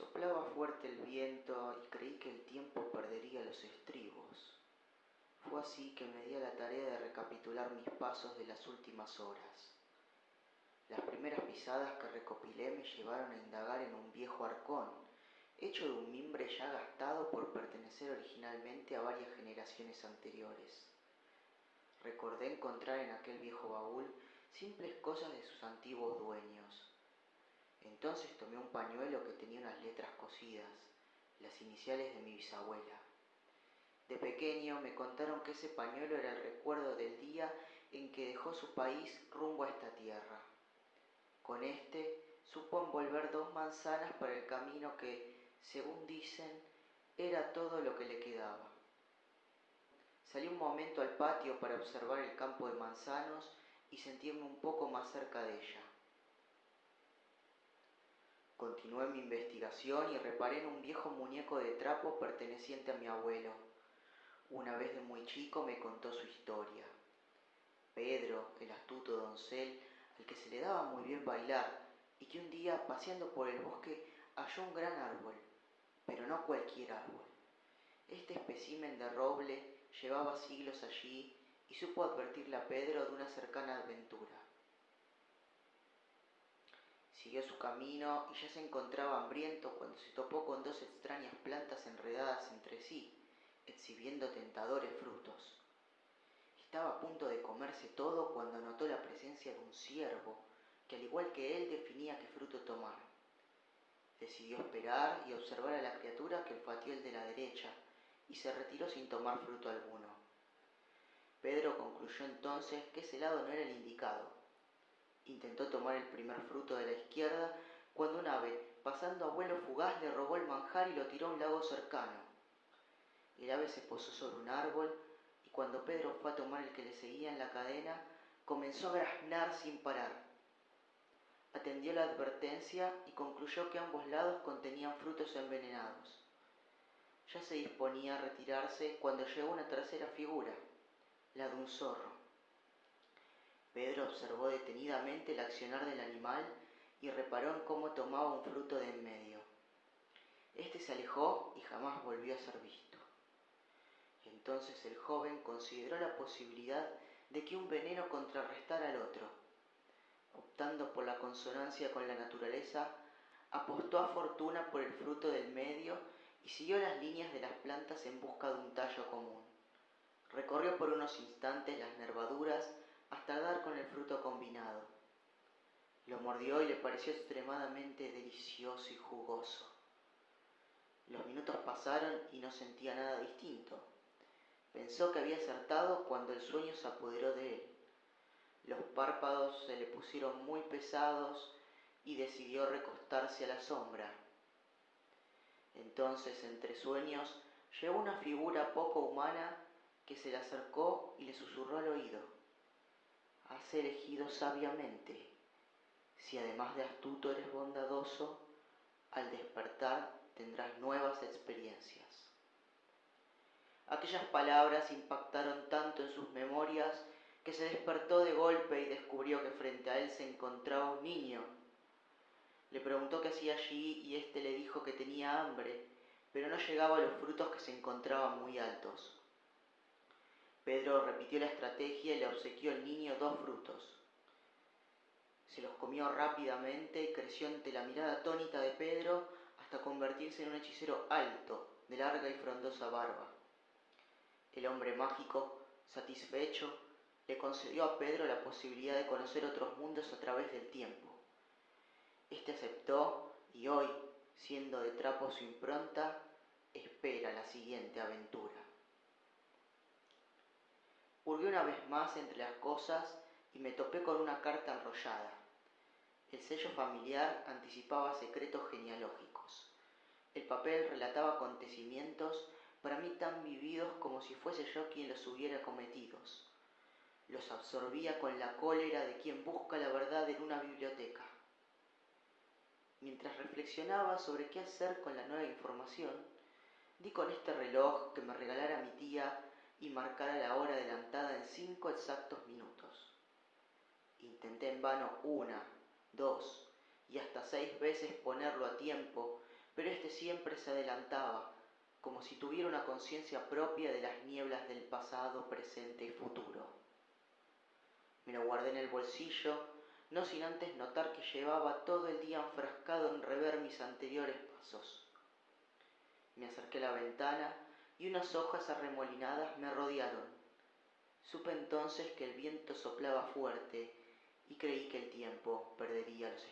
Soplaba fuerte el viento y creí que el tiempo perdería los estribos. Fue así que me di a la tarea de recapitular mis pasos de las últimas horas. Las primeras pisadas que recopilé me llevaron a indagar en un viejo arcón, hecho de un mimbre ya gastado por pertenecer originalmente a varias generaciones anteriores. Recordé encontrar en aquel viejo baúl simples cosas de sus antiguos dueños. Entonces tomé un pañuelo que tenía unas las iniciales de mi bisabuela. De pequeño me contaron que ese pañuelo era el recuerdo del día en que dejó su país rumbo a esta tierra. Con este supo envolver dos manzanas para el camino que, según dicen, era todo lo que le quedaba. Salí un momento al patio para observar el campo de manzanos y sentirme un poco más cerca de ella. Continué mi investigación y reparé en un viejo muñeco de trapo perteneciente a mi abuelo. Una vez de muy chico me contó su historia. Pedro, el astuto doncel, al que se le daba muy bien bailar, y que un día, paseando por el bosque, halló un gran árbol, pero no cualquier árbol. Este espécimen de roble llevaba siglos allí y supo advertirle a Pedro de una cercana aventura. Siguió su camino y ya se encontraba hambriento cuando se topó con dos extrañas plantas enredadas entre sí, exhibiendo tentadores frutos. Estaba a punto de comerse todo cuando notó la presencia de un ciervo, que al igual que él definía qué fruto tomar. Decidió esperar y observar a la criatura que olfateó el de la derecha y se retiró sin tomar fruto alguno. Pedro concluyó entonces que ese lado no era el indicado. Intentó tomar el primer fruto de la izquierda cuando un ave, pasando a vuelo fugaz, le robó el manjar y lo tiró a un lago cercano. El ave se posó sobre un árbol y cuando Pedro fue a tomar el que le seguía en la cadena, comenzó a graznar sin parar atendió la advertencia y concluyó que ambos lados contenían frutos envenenados. Ya se disponía a retirarse cuando llegó una tercera figura, la de un zorro. Pedro observó detenidamente el accionar del animal y reparó en cómo tomaba un fruto de en medio. Este se alejó y jamás volvió a ser visto. Entonces el joven consideró la posibilidad de que un veneno contrarrestara al otro optando por la consonancia con la naturaleza, apostó a fortuna por el fruto del medio y siguió las líneas de las plantas en busca de un tallo común. Recorrió por unos instantes las nervaduras hasta dar. Lo mordió y le pareció extremadamente delicioso y jugoso. Los minutos pasaron y no sentía nada distinto. Pensó que había acertado cuando el sueño se apoderó de él. Los párpados se le pusieron muy pesados y decidió recostarse a la sombra. Entonces, entre sueños, llegó una figura poco humana que se le acercó y le susurró al oído. Has elegido sabiamente. Si además de astuto eres bondadoso, al despertar tendrás nuevas experiencias. Aquellas palabras impactaron tanto en sus memorias que se despertó de golpe y descubrió que frente a él se encontraba un niño. Le preguntó qué hacía allí y éste le dijo que tenía hambre, pero no llegaba a los frutos que se encontraban muy altos. Pedro repitió la estrategia y le obsequió al niño dos frutos. Se los comió rápidamente y creció ante la mirada atónita de Pedro hasta convertirse en un hechicero alto, de larga y frondosa barba. El hombre mágico, satisfecho, le concedió a Pedro la posibilidad de conocer otros mundos a través del tiempo. Este aceptó y hoy, siendo de trapo su impronta, espera la siguiente aventura. Hurgué una vez más entre las cosas y me topé con una carta enrollada. El sello familiar anticipaba secretos genealógicos. El papel relataba acontecimientos para mí tan vividos como si fuese yo quien los hubiera cometidos los absorbía con la cólera de quien busca la verdad en una biblioteca. Mientras reflexionaba sobre qué hacer con la nueva información, di con este reloj que me regalara mi tía y marcara la hora adelantada en cinco exactos minutos. Intenté en vano una, dos y hasta seis veces ponerlo a tiempo, pero éste siempre se adelantaba, como si tuviera una conciencia propia de las nieblas del pasado, presente y futuro. Me lo guardé en el bolsillo, no sin antes notar que llevaba todo el día enfrascado en rever mis anteriores pasos. Me acerqué a la ventana y unas hojas arremolinadas me rodearon. Supe entonces que el viento soplaba fuerte y creí que el tiempo perdería los